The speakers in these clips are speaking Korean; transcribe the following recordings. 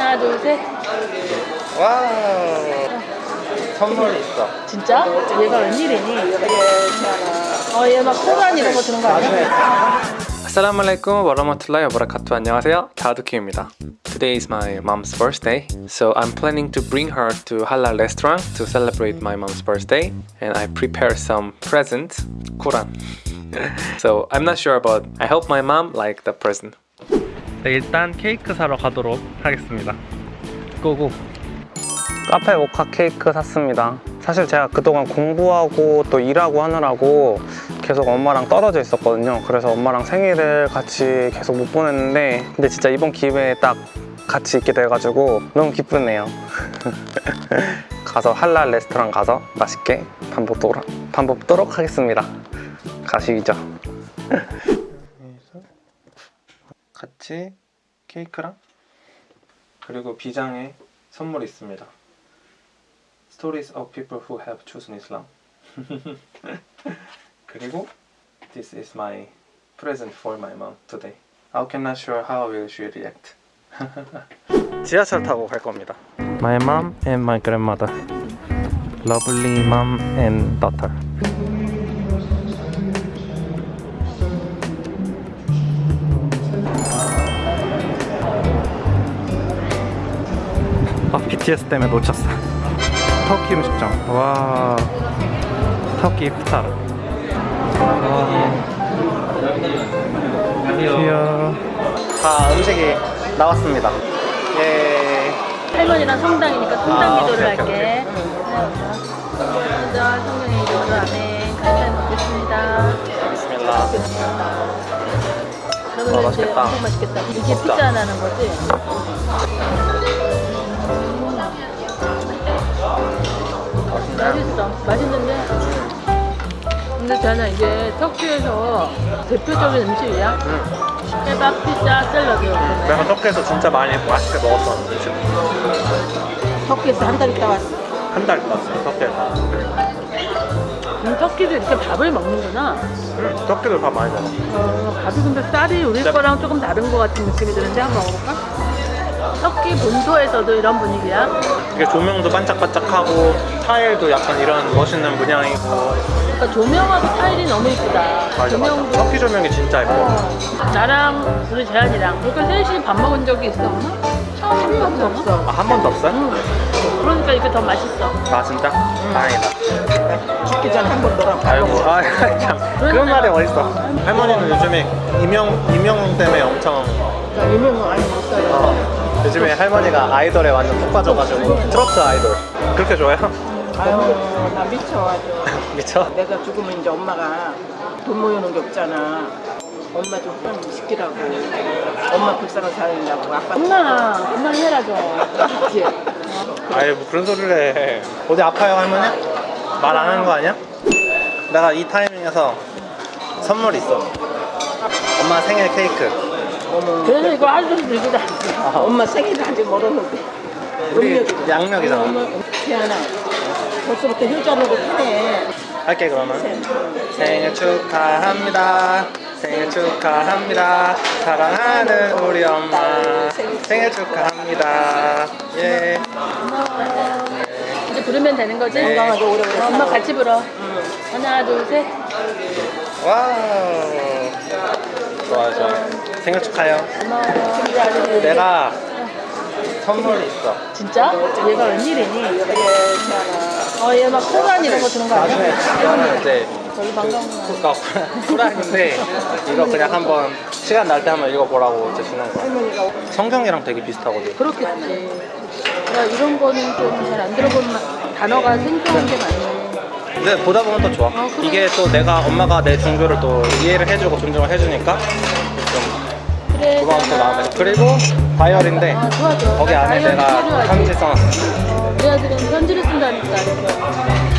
하나 둘셋 와우 선물이 있어 진짜? 얘가 웬일이니? 어 얘 막 소란 이런 거 드는 거 아니야? 아살라말라이쿰 와라마툴라이 와바라카투 안녕하세요 다우드키입니다 Today is my mom's birthday so I'm planning to bring her to halal restaurant to celebrate my mom's birthday and I prepare some presents Quran so I'm not sure about I hope my mom like the present 네, 일단 케이크 사러 가도록 하겠습니다. 고고. 카페 모카 케이크 샀습니다. 사실 제가 그동안 공부하고 또 일하고 하느라고 계속 엄마랑 떨어져 있었거든요. 그래서 엄마랑 생일을 같이 계속 못 보냈는데 근데 진짜 이번 기회에 딱 같이 있게 돼가지고 너무 기쁘네요. 가서 할랄 레스토랑 가서 맛있게 밥 먹도록, 밥 먹도록 하겠습니다. 가시죠 같이 케이크랑 그리고 비장에 선물이 있습니다 Stories of people who have chosen Islam 그리고 This is my present for my mom today I cannot sure how will she react 지하철 타고 갈 겁니다 My mom and my grandmother Lovely mom and daughter BTS 때문에 놓쳤어. 터키 음식점 와. 터키 와. 귀여워 자 음식이 나왔습니다. 예. 할머니랑 성당이니까 성당 아, 기도를 오케이, 할게. 먼저 성령의 이름으로 아멘 간단 먹겠습니다. 비스밀라 그러면 와, 맛있겠다. 맛있겠다. 이게. 피자 하나는 거지? 맛있어. 맛있는데? 근데 저는 이게 터키에서 대표적인 음식이야. 응. 케밥, 피자, 샐러드. 내가 터키에서 진짜 많이 맛있게 먹었던 음식. 터키에서 한 달 있다 왔어. 한 달 있다 왔어요 터키에서. 음, 터키도 이렇게 밥을 먹는구나. 응, 터키도 밥 많이 먹어. 어, 밥이 근데 쌀이 우리 네. 거랑 조금 다른 것 같은 느낌이 드는데 한번 먹어볼까? 터키 본토에서도 이런 분위기야? 이게 조명도 반짝반짝하고 타일도 약간 이런 멋있는 문양이고. 그러니까 조명하고 타일이 너무 이쁘다. 맞아 조명도. 맞아 터키 조명이 진짜 예뻐. 어, 나랑 우리 재한이랑 이렇게 셋이 밥 먹은 적이 있어? 처음 한 번도 없어. 아, 한 번도 없어요? 응. 그러니까 이게 더 맛있어. 아 진짜? 다행이다. 죽기 전에 한번 놀아 아이고 아참. 그런 말이 어딨어. 할머니는 요즘에 이명, 이명 때문에 엄청 유명은 많이 먹어요. 어, 요즘에 할머니가 아이돌에 완전 푹 빠져가지고 트로트 아이돌 그렇게 좋아해요? 아유 나 미쳐 아주 미쳐? 내가 죽으면 이제 엄마가 돈 모여놓은 게 없잖아 엄마 좀 빨리 시키라고 엄마 불쌍한 살린다고 아빠 엄마 그만 해라 좀 그치? 아이 뭐 그런 소리를 해 어디 아파요 할머니? 말 안 하는 거 아니야? 내가 이 타이밍에서 선물 있어 엄마 생일 케이크 그래서 이거 아직도 들고 다니 엄마 생일을 아직 멀었는데. 우리. 양력이잖아 태연아 벌써부터 효자로고 타네. 할게 그러면. 생일 축하합니다. 생일 축하합니다. 사랑하는 우리 엄마. 생일 축하합니다. 예. 이제 부르면 되는 거지? 네. 건강하게 오래오래. 어, 엄마 같이 불어. 하나 둘셋. 와우. 좋아요 좋아요 생일 축하해요 고마워 내가 선물이 있어 진짜? 얘가 웬일이니? 어 얘막 소란 이런 거 드는 거 나중에 아니야? 이거는 이제 별로 반가운 그니까 후라이인데 이거 그냥 한번 시간 날 때 한번 읽어보라고 이제 주는 거야 성경이랑 되게 비슷하거든 그렇겠지 나 이런 거는 좀 잘 안 들어본 마- 단어가 생소한 게 많네 근데 보다 보면 또 좋아 그래. 이게 또 내가 엄마가 내 종교를 또 이해를 해주고 존중을 해주니까 고마운 또 마음에서 그리고 다이어리인데 아 좋아 좋아 거기 나 안에 내가. 편지 써놨어. 어, 우리 아들은 편지를 쓴다니까.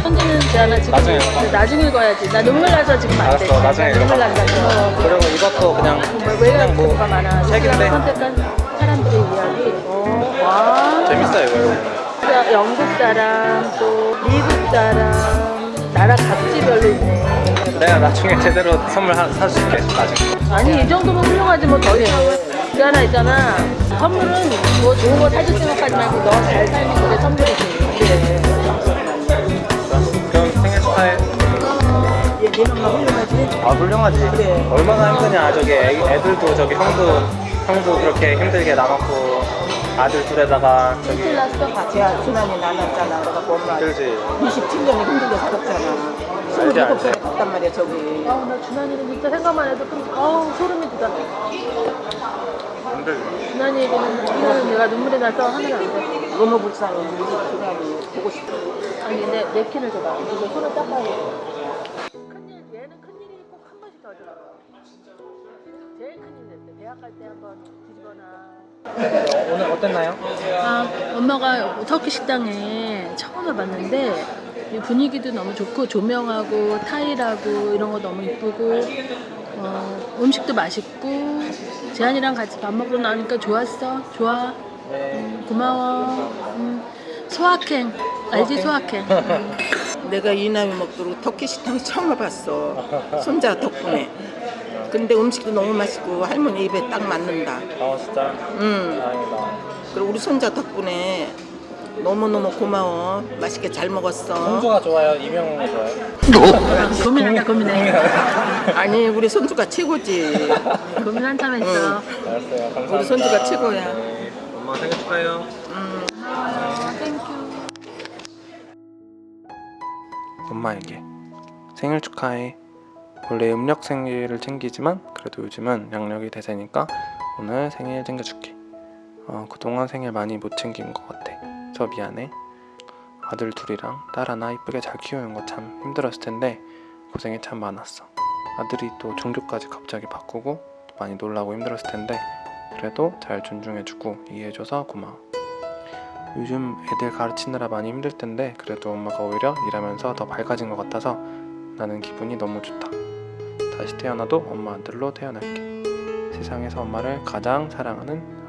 편지는 제가 지금 나중에 근데 나중에 읽어야지. 나 눈물 나서 지금 안 돼. 알았어, 나중에 눈물. 난다. 어. 그리고 이것도 그냥 뭐, 왜 그냥 뭐 책인데. 선택한 사람들의 이야기. 어, 와. 재밌어요 이거. 영국 사람 또 미국 사람 나라 각지별로 있네 내가 나중에 제대로 선물 하나 사줄게 나중에 아니 이 정도면 훌륭하지 뭐더 있어 그 하나 있잖아. 선물은 뭐 좋은 거 사줄 생각하지 말고 너 잘 살면 그게 선물이지. 그래. 그럼 생일 축하해. 얘, 네 엄마 훌륭하지? 아 훌륭하지. 그래. 얼마나 힘드냐 저기 애, 애들도 저기 형도 형도 그렇게 힘들게 남았고 아들 둘에다가 저기 큰일 났어. 아, 제가 지난해 나눴잖아. 그래갖고 엄마 힘들지. 27년에 힘들게 살았잖아. 알지, 알지. 27살에 갔단 말이야, 저기. 아우 나 준환이는 진짜 생각만 해도 좀 아우 소름이 돋아. 힘들지. 준환이 얘기는 준환은 내가 눈물이 나서 하면 안 돼. 너무 불쌍해. 우리 그날이 보고 싶어. 아니 내 냅킨을 줘봐. 이거 손을 닦아야 돼. 큰일 얘는 큰일이 꼭 한 번씩 더 하더라고. 제일 큰일 냈대. 대학 갈 때 한 번 뒤집어놔. 오늘 어땠나요? 아, 엄마가 터키 식당에 처음 와봤는데 이 분위기도 너무 좋고 조명하고 타일하고 이런 거 너무 이쁘고 어, 음식도 맛있고 재한이랑 같이 밥 먹으러 나오니까 좋았어. 좋아. 네. 음, 고마워. 음, 소확행. 알지 소확행. 음. 내가 이 나이 먹도록 터키 식당 처음 와봤어. 손자 덕분에. 근데 음식도 너무 맛있고 할머니 입에 딱 맞는다. 아 진짜 음. 다행이다. 그리고 우리 손자 덕분에 너무너무 고마워. 맛있게 잘 먹었어. 손주가 좋아요? 임영웅이 좋아요? 고민한다 고민해. 아니, 우리 손주가 최고지. 고민 한참 했어. 응. 알았어요. 감사합니다. 우리 손주가 최고야. 네. 엄마 생일 축하해요. 음. 아, thank you. 엄마에게 생일 축하해. 원래 음력 생일을 챙기지만 그래도 요즘은 양력이 대세니까 오늘 생일 챙겨줄게. 어, 그동안 생일 많이 못 챙긴 것 같아. 저 미안해. 아들 둘이랑 딸 하나 이쁘게 잘 키우는 거 참 힘들었을 텐데 고생이 참 많았어. 아들이 또 종교까지 갑자기 바꾸고 또 많이 놀라고 힘들었을 텐데 그래도 잘 존중해주고 이해해줘서 고마워. 요즘 애들 가르치느라 많이 힘들 텐데 그래도 엄마가 오히려 일하면서 더 밝아진 것 같아서 나는 기분이 너무 좋다. 다시 태어나도 엄마 아들로 태어날게. 세상에서 엄마를 가장 사랑하는